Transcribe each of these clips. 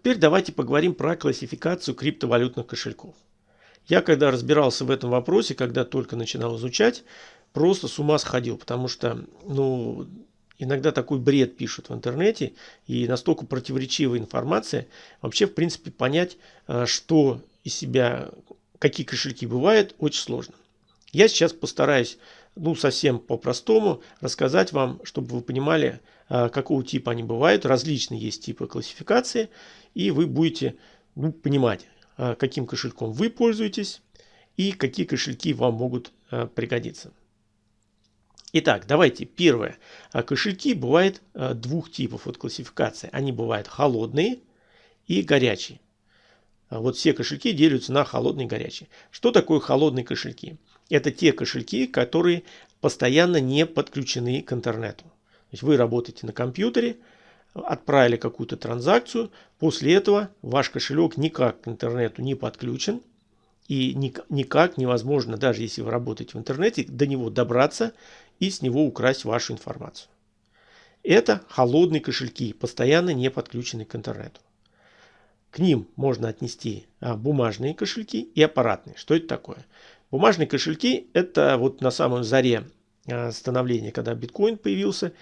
Теперь давайте поговорим про классификацию криптовалютных кошельков. Я когда разбирался в этом вопросе, когда только начинал изучать, просто с ума сходил, потому что ну, иногда такой бред пишут в интернете и настолько противоречивая информация, вообще в принципе понять, э, что из себя, какие кошельки бывают, очень сложно. Я сейчас постараюсь ну, совсем по-простому рассказать вам, чтобы вы понимали, э, какого типа они бывают. Различные есть типы классификации, и вы будете ну, понимать, э, каким кошельком вы пользуетесь и какие кошельки вам могут пригодиться. Итак, давайте первое. А кошельки бывают а, двух типов от классификации. Они бывают холодные и горячие. А вот все кошельки делятся на холодные и горячие. Что такое холодные кошельки? Это те кошельки, которые постоянно не подключены к интернету. То есть вы работаете на компьютере, отправили какую-то транзакцию, после этого ваш кошелек никак к интернету не подключен, и никак невозможно, даже если вы работаете в интернете, до него добраться и с него украсть вашу информацию. Это холодные кошельки, постоянно не подключенные к интернету. К ним можно отнести а, бумажные кошельки и аппаратные. Что это такое? Бумажные кошельки – это вот на самом заре а, становления, когда биткоин появился,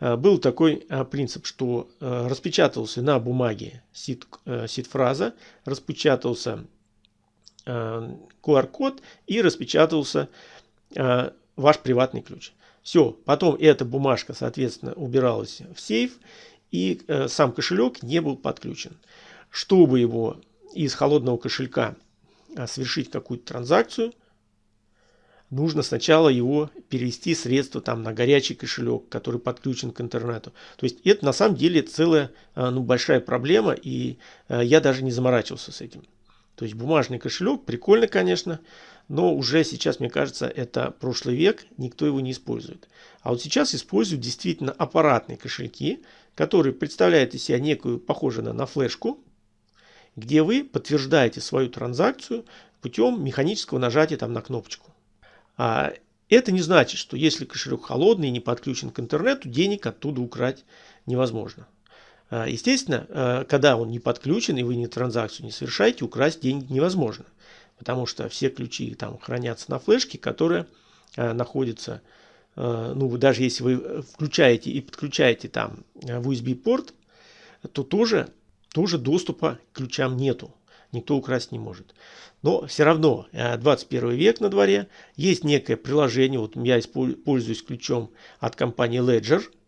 а, был такой принцип, что распечатывался на бумаге сид-фраза, распечатался QR-код и распечатывался ваш приватный ключ. Все, потом эта бумажка, соответственно, убиралась в сейф, и э, сам кошелек не был подключен. Чтобы его из холодного кошелька э, совершить какую-то транзакцию, нужно сначала его перевести средства там на горячий кошелек, который подключен к интернету. То есть это на самом деле целая э, ну, большая проблема, и э, я даже не заморачивался с этим. То есть бумажный кошелек, прикольно, конечно, но уже сейчас, мне кажется, это прошлый век, никто его не использует. А вот сейчас используют действительно аппаратные кошельки, которые представляют из себя некую, похожую на флешку, где вы подтверждаете свою транзакцию путем механического нажатия там на кнопочку. А это не значит, что если кошелек холодный и не подключен к интернету, денег оттуда украть невозможно. А, естественно, а, когда он не подключен и вы не транзакцию не совершаете, украсть деньги невозможно. Потому что все ключи там хранятся на флешке, которая находится, ну даже если вы включаете и подключаете там в USB порт, то тоже, тоже доступа к ключам нету. Никто украсть не может. Но все равно 21 век на дворе, есть некое приложение, вот я пользуюсь ключом от компании Ledger –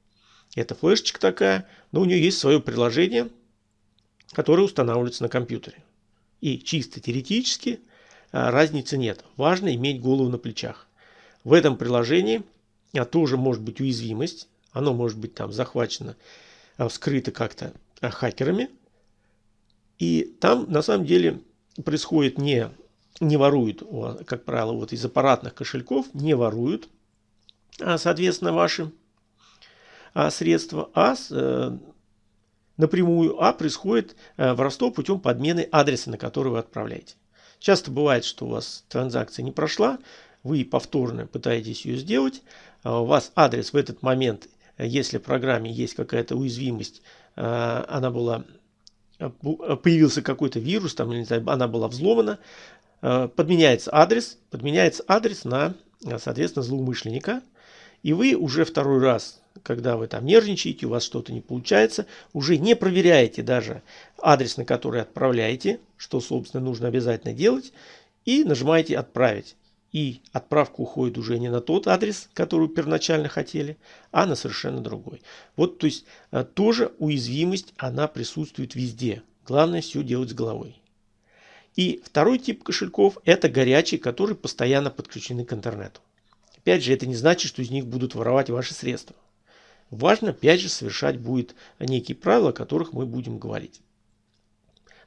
это флешечка такая, но у нее есть свое приложение, которое устанавливается на компьютере. И чисто теоретически а, разницы нет. Важно иметь голову на плечах. В этом приложении а, тоже может быть уязвимость. Оно может быть там захвачено, а, вскрыто как-то хакерами. И там на самом деле происходит не, не воруют, как правило, вот из аппаратных кошельков не воруют, а, соответственно, ваши а, средства, а э, напрямую, а происходит э, воровство путем подмены адреса, на который вы отправляете. Часто бывает, что у вас транзакция не прошла, вы повторно пытаетесь ее сделать, а у вас адрес в этот момент, если в программе есть какая-то уязвимость, э, она была, появился какой-то вирус, там, не знаю, она была взломана, подменяется адрес, подменяется адрес на, соответственно, злоумышленника, и вы уже второй раз когда вы там нервничаете, у вас что-то не получается, уже не проверяете даже адрес, на который отправляете, что, собственно, нужно обязательно делать, и нажимаете «Отправить». И отправка уходит уже не на тот адрес, который первоначально хотели, а на совершенно другой. Вот, то есть, э, тоже уязвимость, она присутствует везде. Главное все делать с головой. И второй тип кошельков – это горячие, которые постоянно подключены к интернету. Опять же, это не значит, что из них будут воровать ваши средства. Важно, опять же, совершать будет некие правила, о которых мы будем говорить.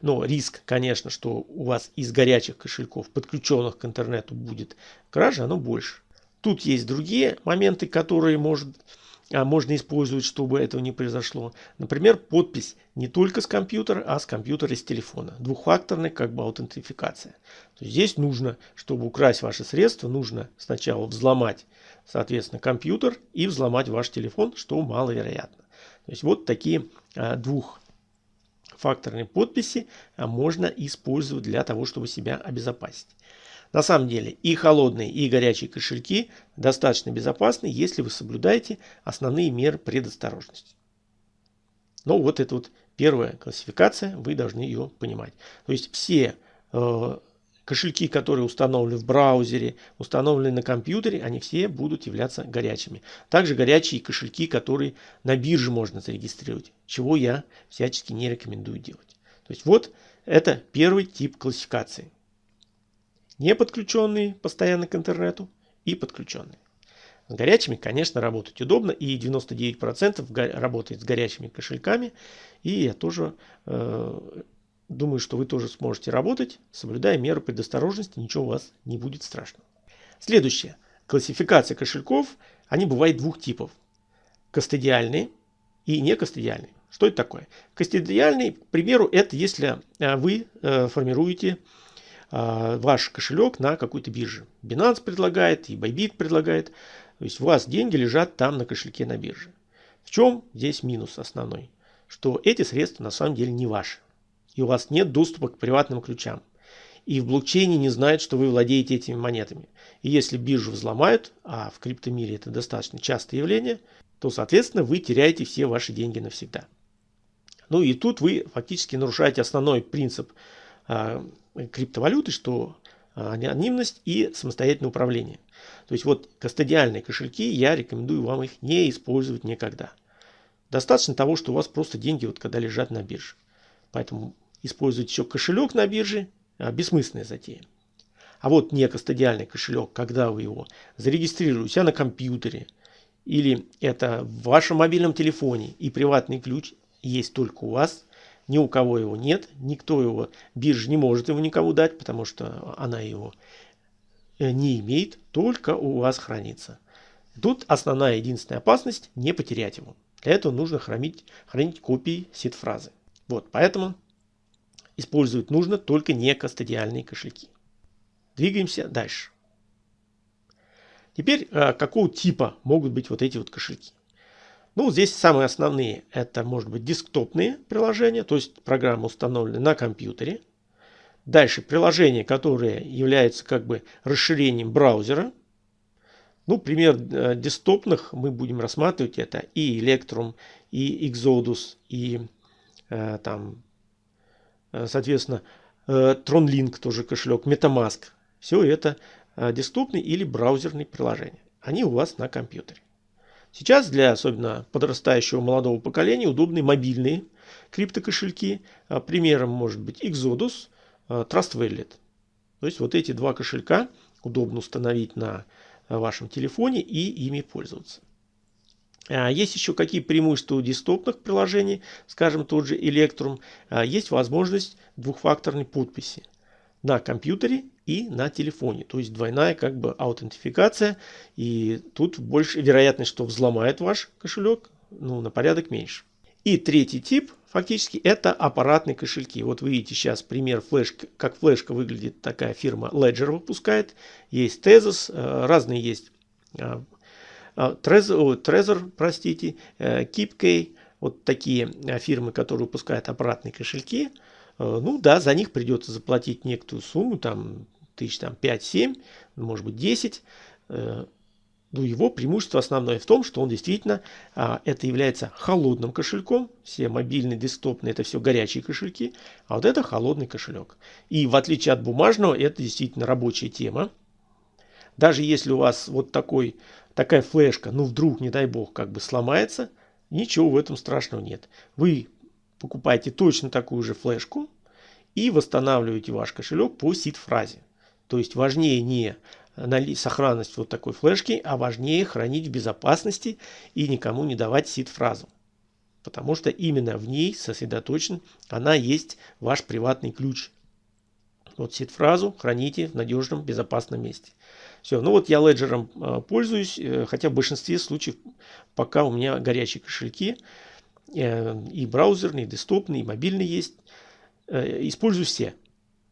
Но риск, конечно, что у вас из горячих кошельков, подключенных к интернету, будет кража, оно больше. Тут есть другие моменты, которые может, а, можно использовать, чтобы этого не произошло. Например, подпись не только с компьютера, а с компьютера и с телефона. Двухфакторная как бы аутентификация. Здесь нужно, чтобы украсть ваши средства, нужно сначала взломать соответственно, компьютер и взломать ваш телефон, что маловероятно. То есть вот такие а, двух двухфакторной подписи можно использовать для того, чтобы себя обезопасить. На самом деле и холодные, и горячие кошельки достаточно безопасны, если вы соблюдаете основные меры предосторожности. Но вот это вот первая классификация, вы должны ее понимать. То есть все э, кошельки, которые установлены в браузере, установлены на компьютере, они все будут являться горячими. Также горячие кошельки, которые на бирже можно зарегистрировать, чего я всячески не рекомендую делать. То есть вот это первый тип классификации не подключенные постоянно к интернету и подключенные. С горячими, конечно, работать удобно, и 99% работает с горячими кошельками. И я тоже э, думаю, что вы тоже сможете работать, соблюдая меры предосторожности, ничего у вас не будет страшного. Следующее. Классификация кошельков, они бывают двух типов. Кастодиальные и некастодиальные. Что это такое? Кастодиальный, к примеру, это если э, вы э, формируете а, ваш кошелек на какой-то бирже. Binance предлагает, и Bybit предлагает. То есть у вас деньги лежат там на кошельке на бирже. В чем здесь минус основной? Что эти средства на самом деле не ваши. И у вас нет доступа к приватным ключам. И в блокчейне не знают, что вы владеете этими монетами. И если биржу взломают, а в криптомире это достаточно частое явление, то, соответственно, вы теряете все ваши деньги навсегда. Ну и тут вы фактически нарушаете основной принцип а, криптовалюты, что а, анонимность и самостоятельное управление. То есть вот кастодиальные кошельки, я рекомендую вам их не использовать никогда. Достаточно того, что у вас просто деньги вот когда лежат на бирже. Поэтому использовать еще кошелек на бирже а, бессмысленная затея. А вот не кастодиальный кошелек, когда вы его зарегистрируете у себя на компьютере, или это в вашем мобильном телефоне и приватный ключ есть только у вас, ни у кого его нет, никто его, биржа не может его никому дать, потому что она его э, не имеет, только у вас хранится. Тут основная единственная опасность не потерять его. Для этого нужно хранить, хранить копии сид-фразы. Вот, поэтому использовать нужно только не кастодиальные кошельки. Двигаемся дальше. Теперь э, какого типа могут быть вот эти вот кошельки? Ну, здесь самые основные. Это может быть десктопные приложения, то есть программы установлены на компьютере. Дальше приложения, которые являются как бы расширением браузера. Ну, пример э, десктопных мы будем рассматривать это и Electrum, и Exodus, и э, там, соответственно, э, TronLink тоже кошелек, MetaMask. Все это э, десктопные или браузерные приложения. Они у вас на компьютере. Сейчас для особенно подрастающего молодого поколения удобны мобильные криптокошельки. Примером может быть Exodus, Trust Wallet. То есть вот эти два кошелька удобно установить на вашем телефоне и ими пользоваться. Есть еще какие преимущества у десктопных приложений, скажем тот же Electrum. Есть возможность двухфакторной подписи на компьютере и на телефоне. То есть двойная как бы аутентификация. И тут больше вероятность, что взломает ваш кошелек, ну, на порядок меньше. И третий тип, фактически, это аппаратные кошельки. Вот вы видите сейчас пример флешки, как флешка выглядит такая фирма Ledger выпускает. Есть Tezos, э, разные есть. Э, э, Trezor, Trezor простите, KeepKey. Вот такие фирмы, которые выпускают аппаратные кошельки. Ну да, за них придется заплатить некоторую сумму, там тысяч там 5-7, может быть 10. Э, ну, его преимущество основное в том, что он действительно, а, это является холодным кошельком. Все мобильные, десктопные, это все горячие кошельки. А вот это холодный кошелек. И в отличие от бумажного, это действительно рабочая тема. Даже если у вас вот такой, такая флешка, ну вдруг, не дай бог, как бы сломается, ничего в этом страшного нет. Вы покупаете точно такую же флешку и восстанавливаете ваш кошелек по сид-фразе. То есть важнее не сохранность вот такой флешки, а важнее хранить в безопасности и никому не давать сид-фразу. Потому что именно в ней сосредоточен, она есть ваш приватный ключ. Вот сид-фразу храните в надежном, безопасном месте. Все, ну вот я леджером э, пользуюсь, э, хотя в большинстве случаев пока у меня горячие кошельки, э, и браузерные, и десктопные, и мобильные есть. Использую все.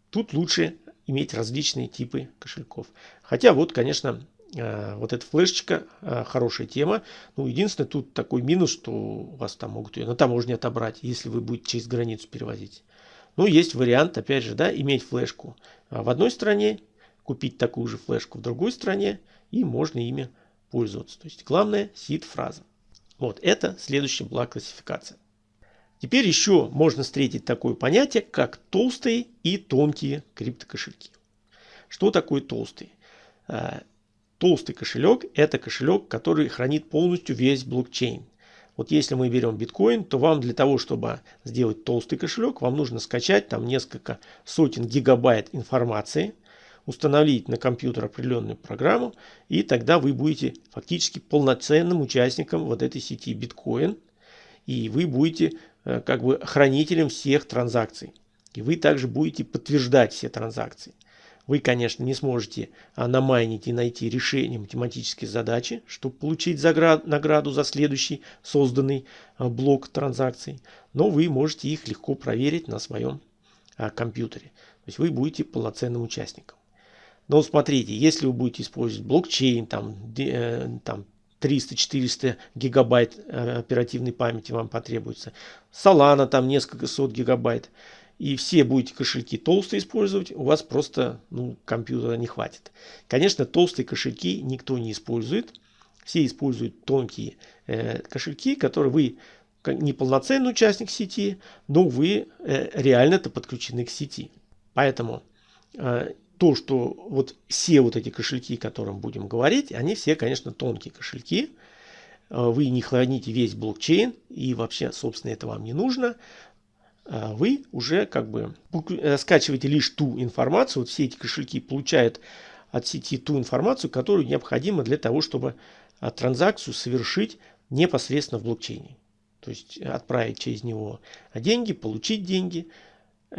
Тут лучше иметь различные типы кошельков. Хотя вот, конечно, э, вот эта флешечка э, хорошая тема. Ну, единственное, тут такой минус, что у вас там могут ее на таможне отобрать, если вы будете через границу перевозить. Ну, есть вариант, опять же, да, иметь флешку в одной стране, купить такую же флешку в другой стране, и можно ими пользоваться. То есть, главное, сид-фраза. Вот, это следующая была классификация. Теперь еще можно встретить такое понятие, как толстые и тонкие криптокошельки. Что такое толстый? Э, толстый кошелек – это кошелек, который хранит полностью весь блокчейн. Вот если мы берем биткоин, то вам для того, чтобы сделать толстый кошелек, вам нужно скачать там несколько сотен гигабайт информации, установить на компьютер определенную программу, и тогда вы будете фактически полноценным участником вот этой сети биткоин, и вы будете Э, как бы хранителем всех транзакций. И вы также будете подтверждать все транзакции. Вы, конечно, не сможете намайнить и найти решение математической задачи, чтобы получить награду за следующий созданный а, блок транзакций, но вы можете их легко проверить на своем а, компьютере. То есть вы будете полноценным участником. Но смотрите, если вы будете использовать блокчейн, там, э, там 300-400 гигабайт э, оперативной памяти вам потребуется. Solana там несколько сот гигабайт. И все будете кошельки толстые использовать, у вас просто ну, компьютера не хватит. Конечно, толстые кошельки никто не использует. Все используют тонкие э, кошельки, которые вы не полноценный участник сети, но вы э, реально-то подключены к сети. Поэтому э, то, что вот все вот эти кошельки, о которых будем говорить, они все, конечно, тонкие кошельки. Э, вы не храните весь блокчейн, и вообще, собственно, это вам не нужно. Э, вы уже как бы э, скачиваете лишь ту информацию. Вот все эти кошельки получают от сети ту информацию, которую необходимо для того, чтобы транзакцию совершить непосредственно в блокчейне. То есть отправить через него деньги, получить деньги.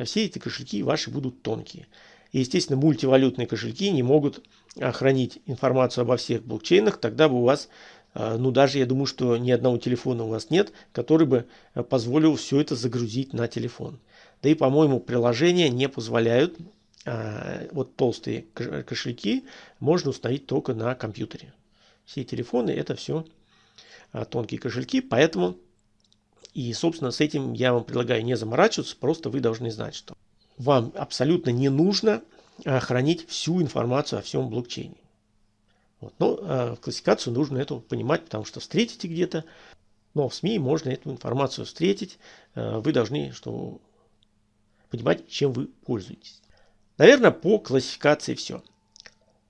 Все эти кошельки ваши будут тонкие. И, естественно, мультивалютные кошельки не могут хранить информацию обо всех блокчейнах. Тогда бы у вас, а, ну даже я думаю, что ни одного телефона у вас нет, который бы а, позволил все это загрузить на телефон. Да и, по-моему, приложения не позволяют а, вот толстые кошельки можно установить только на компьютере. Все телефоны это все тонкие кошельки, поэтому и, собственно, с этим я вам предлагаю не заморачиваться, просто вы должны знать, что вам абсолютно не нужно а, хранить всю информацию о всем блокчейне. Вот. Но э, классификацию нужно эту понимать, потому что встретите где-то, но в СМИ можно эту информацию встретить. Э, вы должны что, понимать, чем вы пользуетесь. Наверное, по классификации все.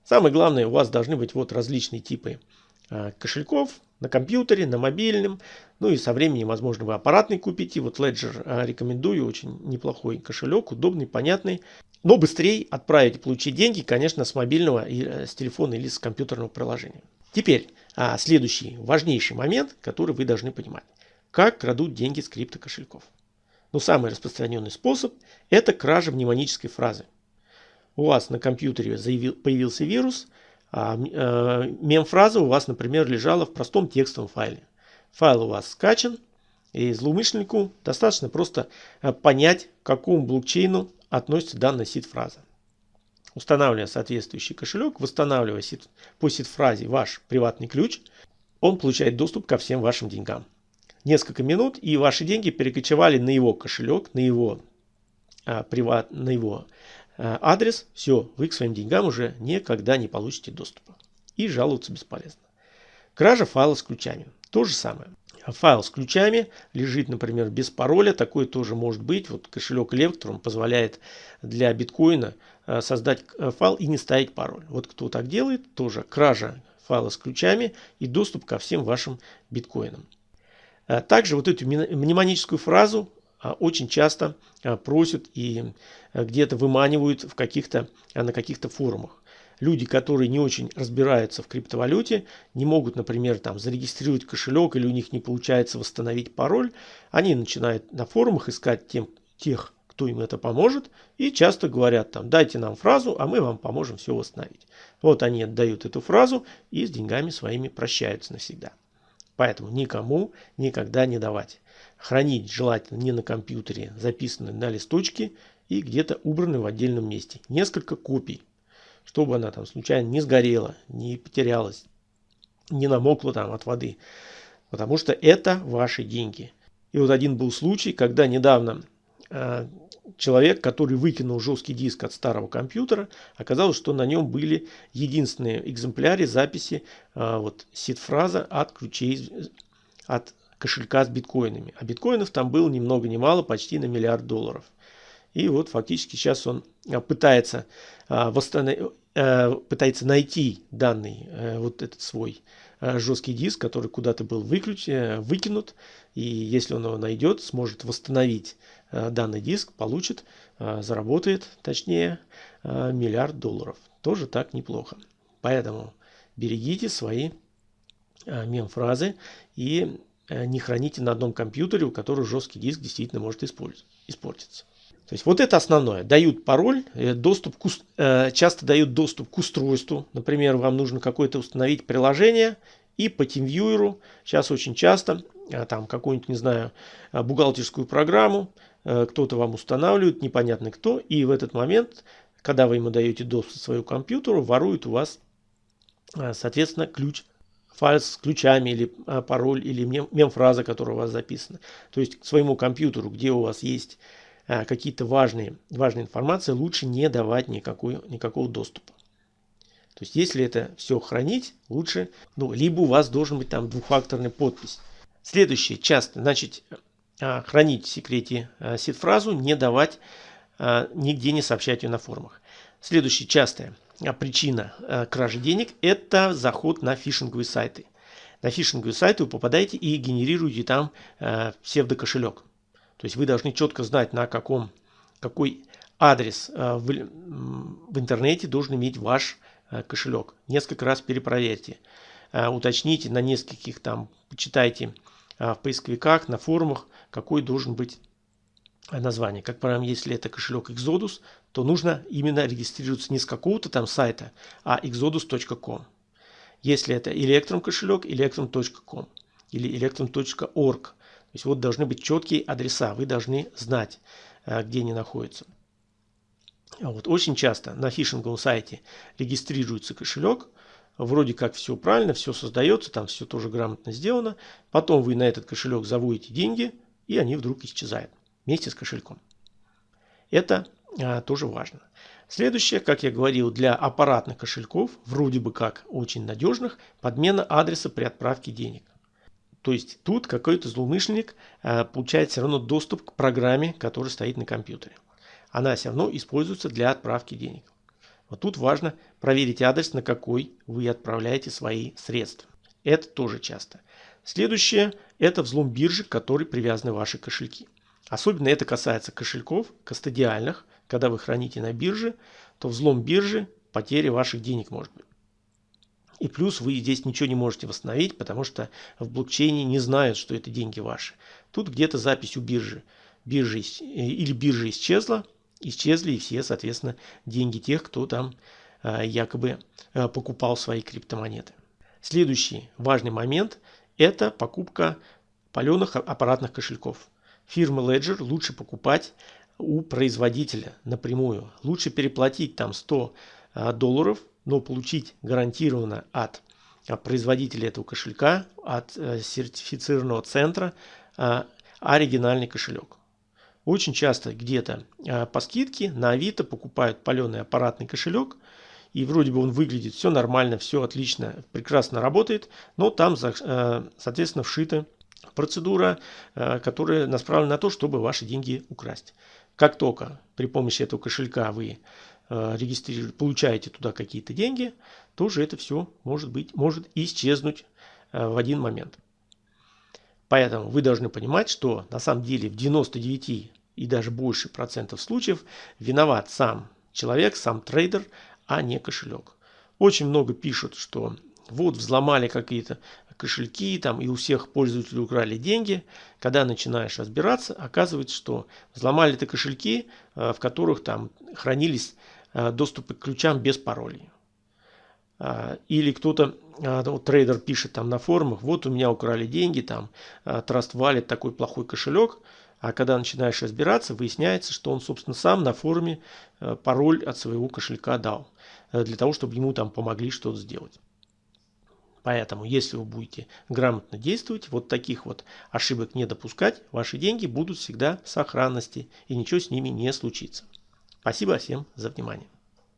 Самое главное, у вас должны быть вот различные типы э, кошельков на компьютере, на мобильном. Ну и со временем, возможно, вы аппаратный купите. Вот Ledger а, рекомендую, очень неплохой кошелек, удобный, понятный. Но быстрее отправить и получить деньги, конечно, с мобильного, э, с телефона или с компьютерного приложения. Теперь а, следующий важнейший момент, который вы должны понимать. Как крадут деньги с криптокошельков. Ну, самый распространенный способ – это кража мнемонической фразы. У вас на компьютере появился вирус, мем-фраза у вас, например, лежала в простом текстовом файле. Файл у вас скачан, и злоумышленнику достаточно просто э, понять, к какому блокчейну относится данная сид-фраза. Устанавливая соответствующий кошелек, восстанавливая сид, по сид-фразе ваш приватный ключ, он получает доступ ко всем вашим деньгам. Несколько минут, и ваши деньги перекочевали на его кошелек, на его, а, приват, на его а, адрес. Все, вы к своим деньгам уже никогда не получите доступа. И жаловаться бесполезно. Кража файла с ключами. То же самое. Файл с ключами лежит, например, без пароля. Такое тоже может быть. Вот кошелек Electrum позволяет для биткоина э, создать э, файл и не ставить пароль. Вот кто так делает, тоже кража файла с ключами и доступ ко всем вашим биткоинам. Э, также вот эту мнемоническую фразу очень часто просят и где-то выманивают в каких-то, на каких-то форумах люди, которые не очень разбираются в криптовалюте, не могут, например, там зарегистрировать кошелек или у них не получается восстановить пароль, они начинают на форумах искать тем, тех, кто им это поможет, и часто говорят там, дайте нам фразу, а мы вам поможем все восстановить. Вот они отдают эту фразу и с деньгами своими прощаются навсегда. Поэтому никому никогда не давать. Хранить желательно не на компьютере, записанные на листочке и где-то убранные в отдельном месте. Несколько копий чтобы она там случайно не сгорела, не потерялась, не намокла там от воды. Потому что это ваши деньги. И вот один был случай, когда недавно э, человек, который выкинул жесткий диск от старого компьютера, оказалось, что на нем были единственные экземпляры записи э, вот сид-фраза от ключей от кошелька с биткоинами. А биткоинов там было ни много ни мало, почти на миллиард долларов. И вот фактически сейчас он а, пытается, а, восстанов... Э, пытается найти данный э, вот этот свой э, жесткий диск, который куда-то был выключ... выкинут. И если он его найдет, сможет восстановить данный диск, получит, заработает, точнее, миллиард долларов. Тоже так неплохо. Поэтому берегите свои мем-фразы и не храните на одном компьютере, у которого жесткий диск действительно может испортиться. То есть вот это основное. Дают пароль, э, доступ к, э, часто дают доступ к устройству. Например, вам нужно какое-то установить приложение и по TeamViewer, сейчас очень часто, э, там какую-нибудь, не знаю, бухгалтерскую программу, кто-то вам устанавливает, непонятно кто, и в этот момент, когда вы ему даете доступ к своему компьютеру, ворует у вас, соответственно, ключ файл с ключами или пароль или мем-фраза, которая у вас записана. То есть к своему компьютеру, где у вас есть а, какие-то важные, важные информации, лучше не давать никакой, никакого доступа. То есть, если это все хранить, лучше, ну, либо у вас должен быть там двухфакторный подпись. Следующее, часто, значит, а, хранить в секрете а, сид-фразу, не давать, нигде не сообщать ее на форумах. Следующая частая причина кражи денег – это заход на фишинговые сайты. На фишинговые сайты вы попадаете и генерируете там псевдокошелек. То есть вы должны четко знать, на каком, какой адрес э, в, в интернете должен иметь ваш э, кошелек. Несколько раз перепроверьте. Э, уточните на нескольких там, почитайте в поисковиках, на форумах, какой должен быть название. Как правило, если это кошелек Exodus, то нужно именно регистрироваться не с какого-то там сайта, а exodus.com. Если это Electrum кошелек, electrum.com или electrum.org. То есть вот должны быть четкие адреса, вы должны знать, э, где они находятся. А вот очень часто на фишинговом сайте регистрируется кошелек, вроде как все правильно, все создается, там все тоже грамотно сделано. Потом вы на этот кошелек заводите деньги, и они вдруг исчезают вместе с кошельком. Это а, тоже важно. Следующее, как я говорил, для аппаратных кошельков, вроде бы как очень надежных, подмена адреса при отправке денег. То есть тут какой-то злоумышленник э, получает все равно доступ к программе, которая стоит на компьютере. Она все равно используется для отправки денег. Вот тут важно проверить адрес, на какой вы отправляете свои средства. Это тоже часто. Следующее – это взлом биржи, к которой привязаны ваши кошельки. Особенно это касается кошельков кастодиальных. Когда вы храните на бирже, то взлом биржи – потеря ваших денег может быть. И плюс вы здесь ничего не можете восстановить, потому что в блокчейне не знают, что это деньги ваши. Тут где-то запись у биржи. биржи или биржа исчезла, исчезли и все, соответственно, деньги тех, кто там э, якобы э, покупал свои криптомонеты. Следующий важный момент – это покупка паленых аппаратных кошельков. Фирмы Ledger лучше покупать у производителя напрямую. Лучше переплатить там 100 долларов но получить гарантированно от производителя этого кошелька, от э, сертифицированного центра э, оригинальный кошелек. Очень часто где-то э, по скидке на Авито покупают паленый аппаратный кошелек, и вроде бы он выглядит все нормально, все отлично, прекрасно работает, но там, соответственно, вшита процедура, которая направлена на то, чтобы ваши деньги украсть. Как только при помощи этого кошелька вы Э, регистрируете, получаете туда какие-то деньги, тоже это все может быть, может исчезнуть э, в один момент. Поэтому вы должны понимать, что на самом деле в 99 и даже больше процентов случаев виноват сам человек, сам трейдер, а не кошелек. Очень много пишут, что вот взломали какие-то кошельки, там и у всех пользователей украли деньги. Когда начинаешь разбираться, оказывается, что взломали это кошельки, э, в которых там хранились э, доступы к ключам без паролей. А, или кто-то, а, ну, трейдер пишет там на форумах, вот у меня украли деньги, там а, Trust Wallet такой плохой кошелек, а когда начинаешь разбираться, выясняется, что он, собственно, сам на форуме э, пароль от своего кошелька дал. для того, чтобы ему там помогли что-то сделать. Поэтому, если вы будете грамотно действовать, вот таких вот ошибок не допускать, ваши деньги будут всегда в сохранности и ничего с ними не случится. Спасибо всем за внимание.